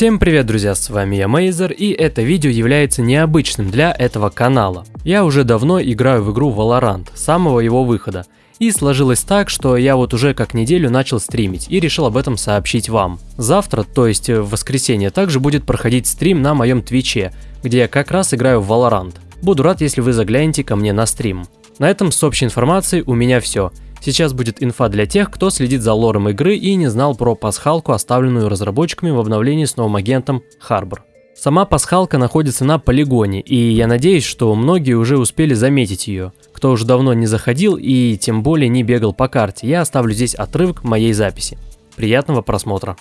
Всем привет, друзья, с вами я Мейзер, и это видео является необычным для этого канала. Я уже давно играю в игру Valorant, с самого его выхода. И сложилось так, что я вот уже как неделю начал стримить и решил об этом сообщить вам. Завтра, то есть в воскресенье, также будет проходить стрим на моем твиче, где я как раз играю в Valorant. Буду рад, если вы заглянете ко мне на стрим. На этом с общей информацией у меня все. Сейчас будет инфа для тех, кто следит за лором игры и не знал про пасхалку, оставленную разработчиками в обновлении с новым агентом Harbor. Сама пасхалка находится на полигоне, и я надеюсь, что многие уже успели заметить ее. Кто уже давно не заходил и тем более не бегал по карте, я оставлю здесь отрывок моей записи. Приятного просмотра.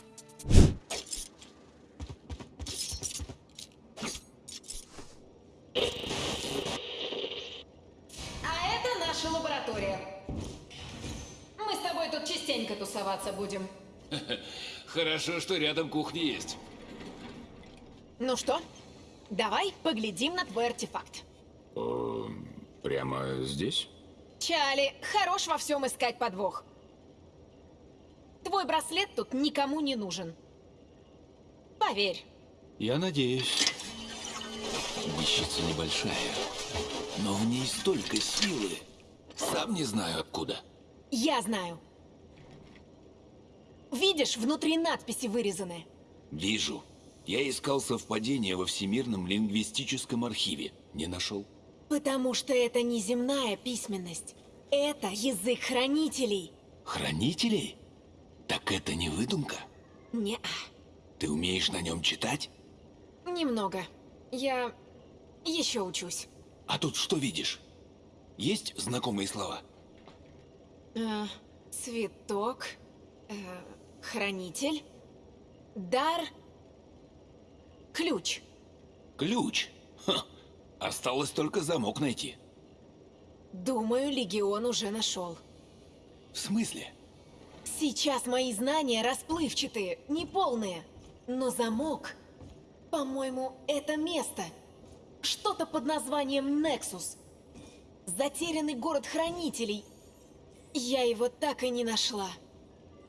А это наша лаборатория. Мы с тобой тут частенько тусоваться будем. Хорошо, что рядом кухня есть. Ну что, давай поглядим на твой артефакт. Прямо здесь? Чали, хорош во всем искать подвох. Твой браслет тут никому не нужен. Поверь. Я надеюсь. Вещица небольшая, но в ней столько силы. Сам не знаю откуда. Я знаю. Видишь, внутри надписи вырезаны. Вижу. Я искал совпадение во Всемирном лингвистическом архиве. Не нашел. Потому что это не земная письменность. Это язык хранителей. Хранителей? Так это не выдумка? Не, Ты умеешь на нем читать? немного. Я еще учусь. А тут что видишь? Есть знакомые слова? Э, цветок, э, хранитель, дар, ключ. Ключ. Ха. Осталось только замок найти. Думаю, Легион уже нашел. В смысле? Сейчас мои знания расплывчатые, неполные. Но замок, по-моему, это место. Что-то под названием Нексус. Затерянный город хранителей. Я его так и не нашла.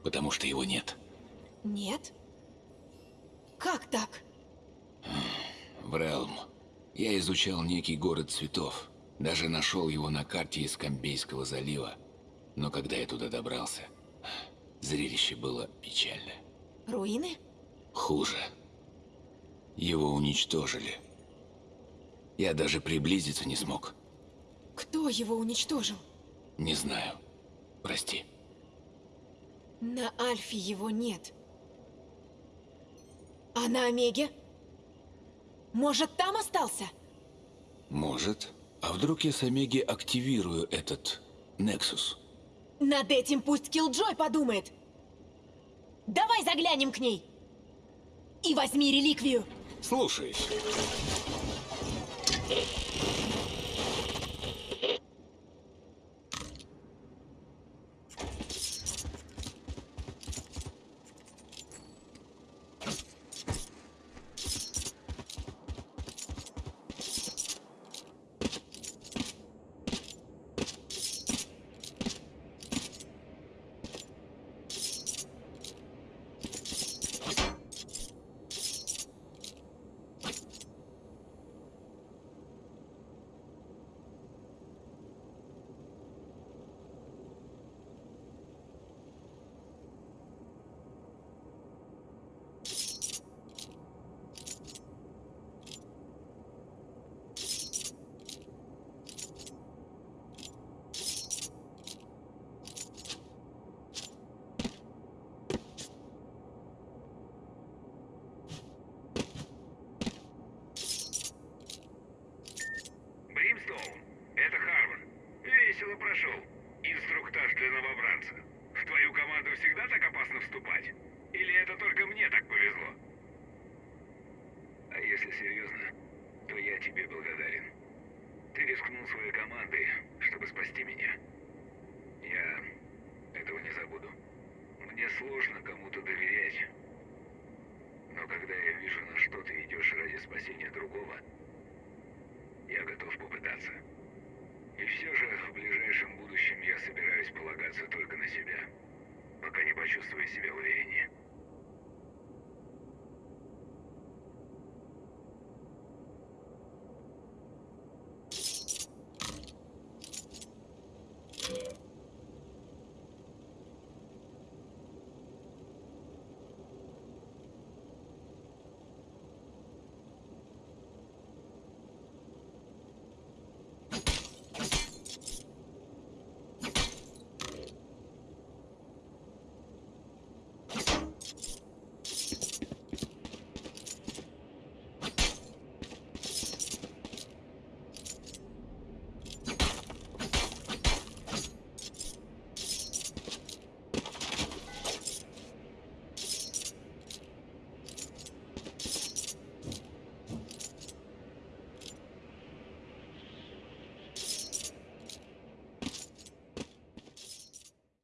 Потому что его нет. Нет? Как так? В Релм. Я изучал некий город цветов. Даже нашел его на карте из Камбейского залива. Но когда я туда добрался, зрелище было печальное. Руины? Хуже. Его уничтожили. Я даже приблизиться не смог. Кто его уничтожил? Не знаю. Прости. На Альфе его нет. А на Омеге? Может, там остался? Может. А вдруг я с Омеги активирую этот Нексус? Над этим пусть Киллджой подумает. Давай заглянем к ней. И возьми реликвию. Слушаюсь. Бримстоун, это Харвард. Весело прошел. Инструктаж для новобранца. В твою команду всегда так опасно вступать? Или это только мне так повезло? А если серьезно, то я тебе благодарен. Ты рискнул своей командой, чтобы спасти меня. Я этого не забуду. Мне сложно кому-то доверять. Но когда я вижу, на что ты идешь ради спасения другого,